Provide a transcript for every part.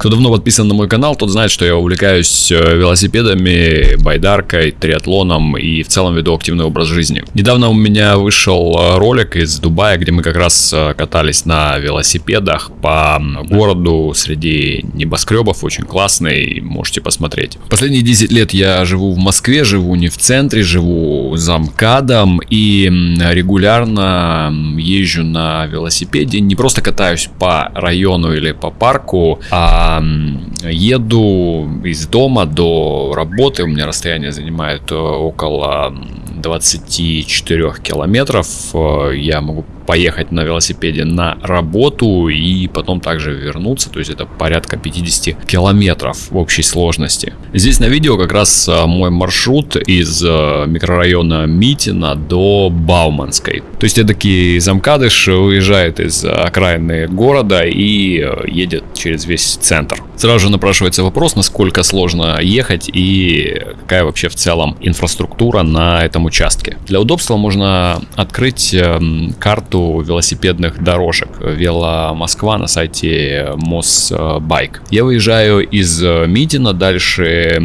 Кто давно подписан на мой канал, тот знает, что я увлекаюсь э, велосипедами, байдаркой, триатлоном и в целом веду активный образ жизни. Недавно у меня вышел э, ролик из Дубая, где мы как раз э, катались на велосипедах по городу среди небоскребов, очень классный, можете посмотреть. Последние 10 лет я живу в Москве, живу не в центре, живу за МКАДом и регулярно езжу на велосипеде, не просто катаюсь по району или по парку, а еду из дома до работы, у меня расстояние занимает э, около 24 километров, э, я могу поехать на велосипеде на работу и потом также вернуться, то есть это порядка 50 километров в общей сложности. Здесь на видео как раз а, мой маршрут из а, микрорайона Митина до Бауманской. То есть эдакий замкадыш уезжает из окраины города и а, едет через весь центр. Сразу же напрашивается вопрос, насколько сложно ехать и какая вообще в целом инфраструктура на этом участке. Для удобства можно открыть карту карту велосипедных дорожек Вело Москва на сайте Мосбайк. Я выезжаю из Митина, дальше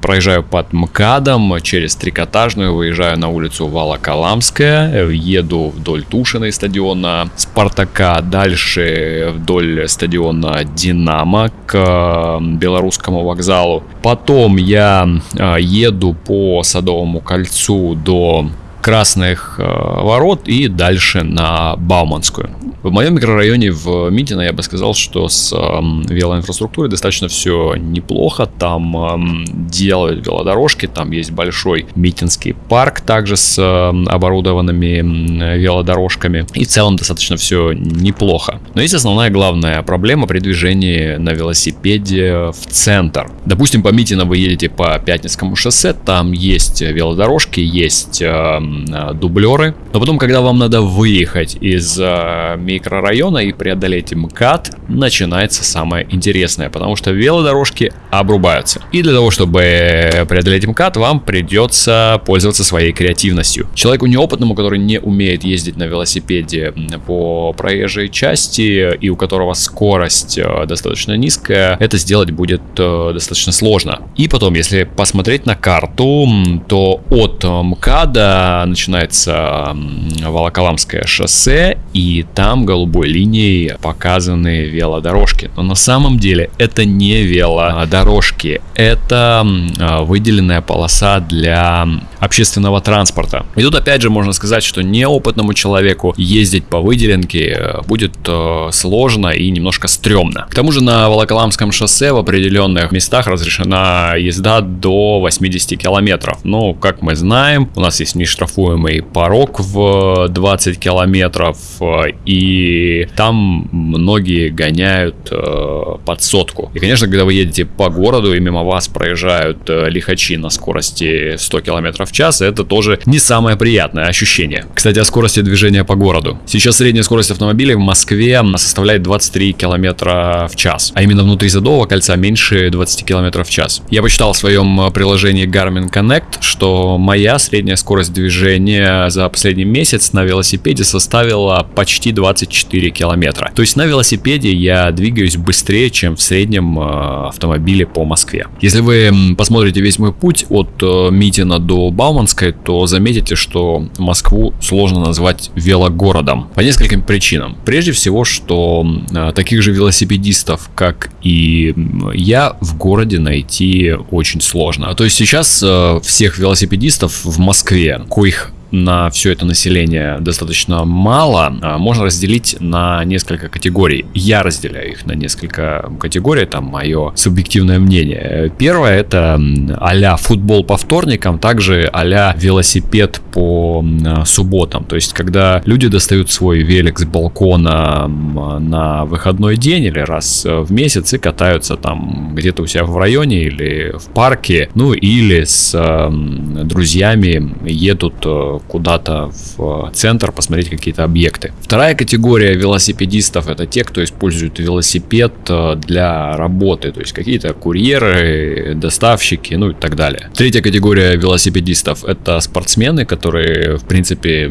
проезжаю под МКАДом через Трикотажную, выезжаю на улицу Волоколамская, еду вдоль Тушиной стадиона Спартака, дальше вдоль стадиона Динамо к Белорусскому вокзалу. Потом я а, еду по Садовому кольцу до Красных э, ворот и дальше на Бауманскую. В моем микрорайоне в Митино я бы сказал, что с велоинфраструктурой достаточно все неплохо. Там делают велодорожки, там есть большой Митинский парк также с оборудованными велодорожками. И в целом достаточно все неплохо. Но есть основная главная проблема при движении на велосипеде в центр. Допустим, по Митино вы едете по Пятницкому шоссе, там есть велодорожки, есть э, дублеры. Но потом, когда вам надо выехать из э, микрорайона и преодолеть МКАД, начинается самое интересное, потому что велодорожки обрубаются. И для того, чтобы преодолеть МКАД, вам придется пользоваться своей креативностью. Человеку неопытному, который не умеет ездить на велосипеде по проезжей части и у которого скорость э, достаточно низкая, это сделать будет достаточно сложно. И потом, если посмотреть на карту, то от МКАДа начинается Волоколамское шоссе, и там голубой линией показаны велодорожки. Но на самом деле это не велодорожки, это выделенная полоса для общественного транспорта. И тут опять же можно сказать, что неопытному человеку ездить по выделенке э, будет э, сложно и немножко стрёмно. К тому же на Волоколамском шоссе в определенных местах разрешена езда до 80 километров. Ну, как мы знаем, у нас есть нештрафуемый порог в 20 километров э, и там многие гоняют э, под сотку. И, конечно, когда вы едете по городу и мимо вас проезжают э, лихачи на скорости 100 км в час, это тоже не самое приятное ощущение. Кстати, о скорости движения по городу. Сейчас средняя скорость автомобиля в Москве составляет 23 км в час, а именно внутри Задового кольца меньше 20 км в час. Я почитал в своем э, приложении Garmin Connect, что моя средняя скорость движения за последний месяц на велосипеде составила почти 20 24 километра. То есть на велосипеде я двигаюсь быстрее, чем в среднем э, автомобиле по Москве. Если вы посмотрите весь мой путь от э, Митина до Бауманской, то заметите, что Москву сложно назвать велогородом. По нескольким причинам. Прежде всего, что э, таких же велосипедистов, как и я, в городе найти очень сложно. То есть сейчас всех велосипедистов в Москве, коих на все это население достаточно мало, а, можно разделить на несколько категорий. Я разделяю их на несколько категорий, там мое субъективное мнение. Первое это а футбол по вторникам, также а велосипед по субботам. То есть, когда люди достают свой велик с балкона на выходной день или раз в месяц и катаются там где-то у себя в районе или в парке, ну или с друзьями едут э, куда-то в центр посмотреть какие-то объекты. Вторая категория велосипедистов это те, кто использует велосипед э, для работы, то есть какие-то курьеры, доставщики, ну и так далее. Третья категория велосипедистов это спортсмены, которые в принципе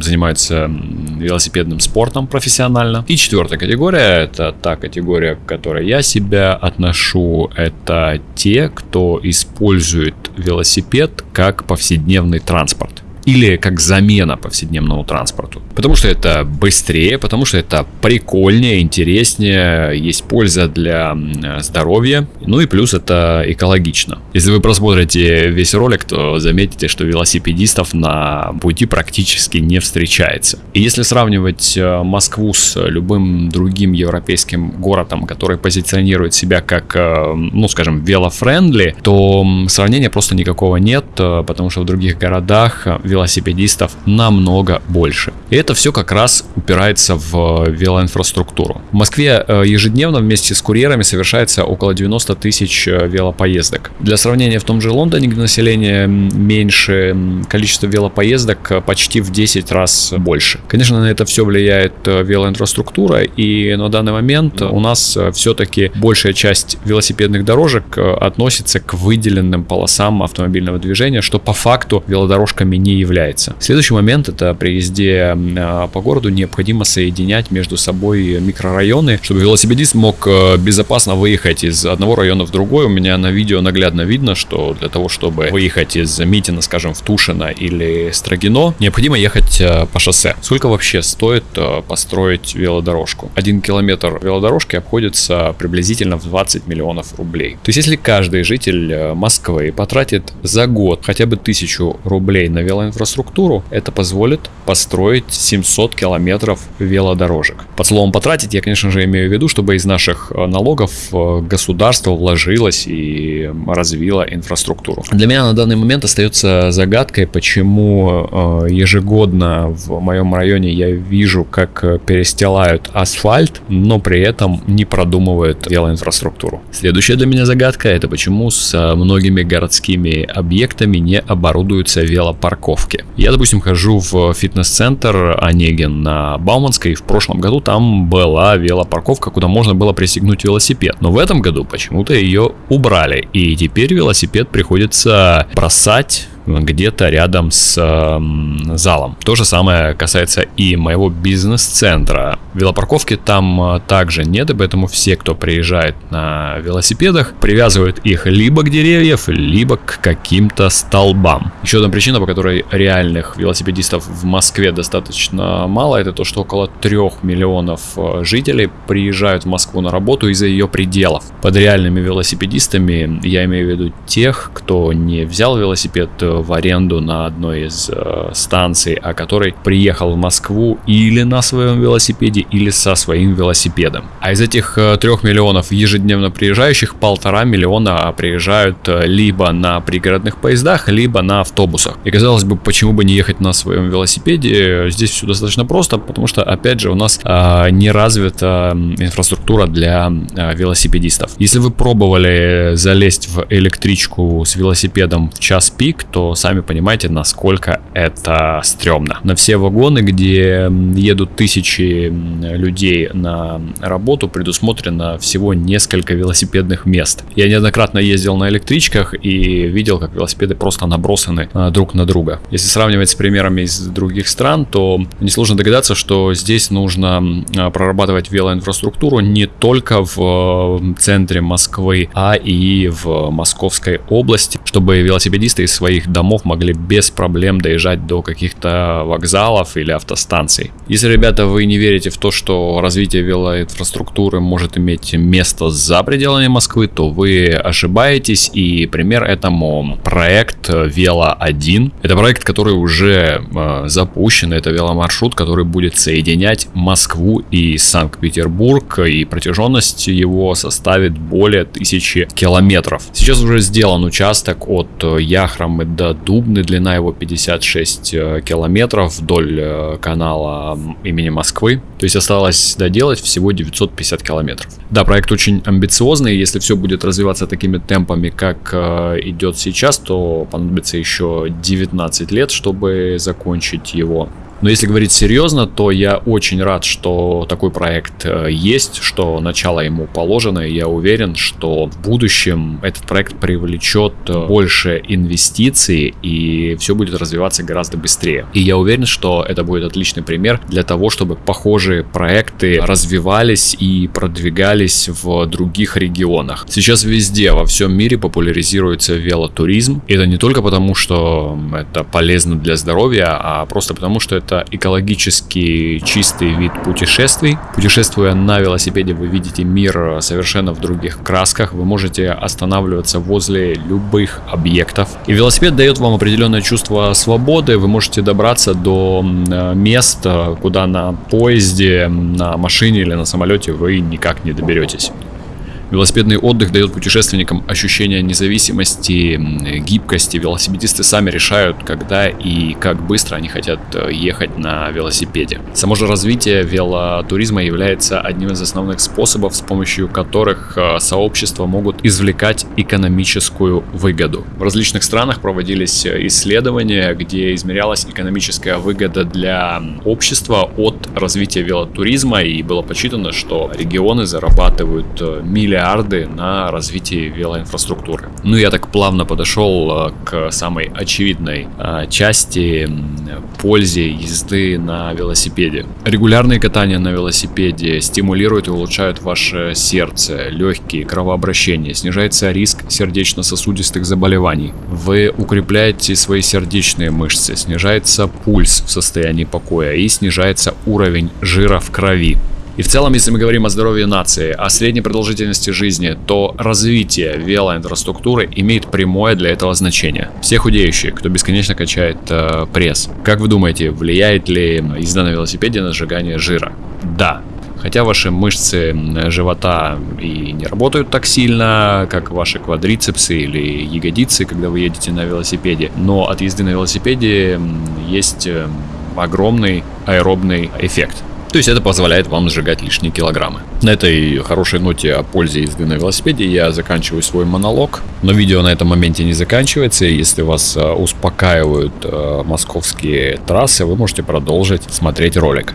занимаются велосипедным спортом профессионально. И четвертая категория, это та категория, к которой я себя отношу, это те, кто использует велосипед как повседневный транспорт или как замена повседневному транспорту. Потому что это быстрее, потому что это прикольнее, интереснее, есть польза для здоровья, ну и плюс это экологично. Если вы просмотрите весь ролик, то заметите, что велосипедистов на пути практически не встречается. И если сравнивать э, Москву с любым другим европейским городом, который позиционирует себя как, э, ну скажем, велофрендли, то сравнения просто никакого нет, э, потому что в других городах велосипедисты велосипедистов намного больше. И это все как раз упирается в велоинфраструктуру. В Москве э, ежедневно вместе с курьерами совершается около 90 тысяч э, велопоездок. Для сравнения, в том же Лондоне, где население меньше, количество велопоездок э, почти в 10 раз больше. Конечно, на это все влияет велоинфраструктура, и на данный момент у нас все-таки большая часть велосипедных дорожек относится к выделенным полосам автомобильного движения, что по факту велодорожками не является. Следующий момент это при езде а, по городу необходимо соединять между собой микрорайоны, чтобы велосипедист мог э, безопасно выехать из одного района в другой. У меня на видео наглядно видно, что для того, чтобы выехать из Митина, скажем, в Тушино или Строгино, необходимо ехать э, по шоссе. Сколько вообще стоит э, построить велодорожку? Один километр велодорожки обходится приблизительно в 20 миллионов рублей. То есть, если каждый житель Москвы потратит за год хотя бы тысячу рублей на велоинфраструктуру, инфраструктуру, это позволит построить 700 километров велодорожек. Под словом потратить я, конечно же, имею в виду, чтобы из наших э, налогов э, государство вложилось и развило инфраструктуру. Для меня на данный момент остается загадкой, почему э, ежегодно в моем районе я вижу, как перестилают асфальт, но при этом не продумывают велоинфраструктуру. Следующая для меня загадка это почему с многими городскими объектами не оборудуются велопарковки парковки. Я, допустим, хожу в фитнес-центр Онегин на Бауманской. В прошлом году там была велопарковка, куда можно было пристегнуть велосипед. Но в этом году почему-то ее убрали. И теперь велосипед приходится бросать где-то рядом с э, залом. То же самое касается и моего бизнес-центра. Велопарковки там э, также нет, и поэтому все, кто приезжает на велосипедах, привязывают их либо к деревьям, либо к каким-то столбам. Еще одна причина, по которой реальных велосипедистов в Москве достаточно мало, это то, что около 3 миллионов э, жителей приезжают в Москву на работу из-за ее пределов. Под реальными велосипедистами я имею в виду тех, кто не взял велосипед э, в аренду на одной из э, станций, а который приехал в Москву или на своем велосипеде, или со своим велосипедом. А из этих э, трех миллионов ежедневно приезжающих, полтора миллиона приезжают э, либо на пригородных поездах, либо на автобусах. И казалось бы, почему бы не ехать на своем велосипеде? Здесь все достаточно просто, потому что, опять же, у нас э, не развита инфраструктура для э, велосипедистов. Если вы пробовали залезть в электричку с велосипедом в час пик, то сами понимаете, насколько это стрёмно. На все вагоны, где едут тысячи людей на работу, предусмотрено всего несколько велосипедных мест. Я неоднократно ездил на электричках и видел, как велосипеды просто набросаны а, друг на друга. Если сравнивать с примерами из других стран, то несложно догадаться, что здесь нужно а, прорабатывать велоинфраструктуру не только в центре Москвы, а и в Московской области, чтобы велосипедисты из своих домов могли без проблем доезжать до каких-то вокзалов или автостанций. Если, ребята, вы не верите в то, что развитие велоинфраструктуры может иметь место за пределами Москвы, то вы ошибаетесь. И пример этому проект Вело 1. Это проект, который уже э, запущен. Это веломаршрут, который будет соединять Москву и Санкт-Петербург. И протяженность его составит более тысячи километров. Сейчас уже сделан участок от Яхрамы до Дубны, длина его 56 э, километров вдоль э, канала имени Москвы. То есть осталось доделать всего 950 километров. Да, проект очень амбициозный, если все будет развиваться такими темпами, как э, идет сейчас, то понадобится еще 19 лет, чтобы закончить его. Но если говорить серьезно, то я очень рад, что такой проект э, есть, что начало ему положено, и я уверен, что в будущем этот проект привлечет э, больше инвестиций, и все будет развиваться гораздо быстрее. И я уверен, что это будет отличный пример для того, чтобы похожие проекты развивались и продвигались в других регионах. Сейчас везде, во всем мире популяризируется велотуризм. Это не только потому, что это полезно для здоровья, а просто потому, что это экологически чистый вид путешествий. Путешествуя на велосипеде, вы видите мир совершенно в других красках. Вы можете останавливаться возле любых объектов. И велосипед дает вам определенное чувство свободы. Вы можете добраться до места, куда на поезде, на машине или на самолете вы никак не доберетесь. Велосипедный отдых дает путешественникам ощущение независимости, гибкости. Велосипедисты сами решают, когда и как быстро они хотят э, ехать на велосипеде. Само же развитие велотуризма является одним из основных способов, с помощью которых э, сообщества могут извлекать экономическую выгоду. В различных странах проводились э, исследования, где измерялась экономическая выгода для общества от развития велотуризма, и было подсчитано, что регионы зарабатывают миллиарды миллиарды на развитие велоинфраструктуры. Ну, я так плавно подошел э, к самой очевидной э, части пользе езды на велосипеде. Регулярные катания на велосипеде стимулируют и улучшают ваше сердце, легкие, кровообращение, снижается риск сердечно-сосудистых заболеваний. Вы укрепляете свои сердечные мышцы, снижается пульс в состоянии покоя и снижается уровень жира в крови. И в целом, если мы говорим о здоровье нации, о средней продолжительности жизни, то развитие велоинфраструктуры имеет прямое для этого значение. Все худеющие, кто бесконечно качает э, пресс. Как вы думаете, влияет ли езда на велосипеде на сжигание жира? Да, Хотя ваши мышцы живота и не работают так сильно, как ваши квадрицепсы или ягодицы, когда вы едете на велосипеде. Но от езды на велосипеде есть э, огромный аэробный эффект. То есть это позволяет вам сжигать лишние килограммы. На этой хорошей ноте о пользе езды на велосипеде я заканчиваю свой монолог. Но видео на этом моменте не заканчивается. Если вас э, успокаивают э, московские трассы, вы можете продолжить смотреть ролик.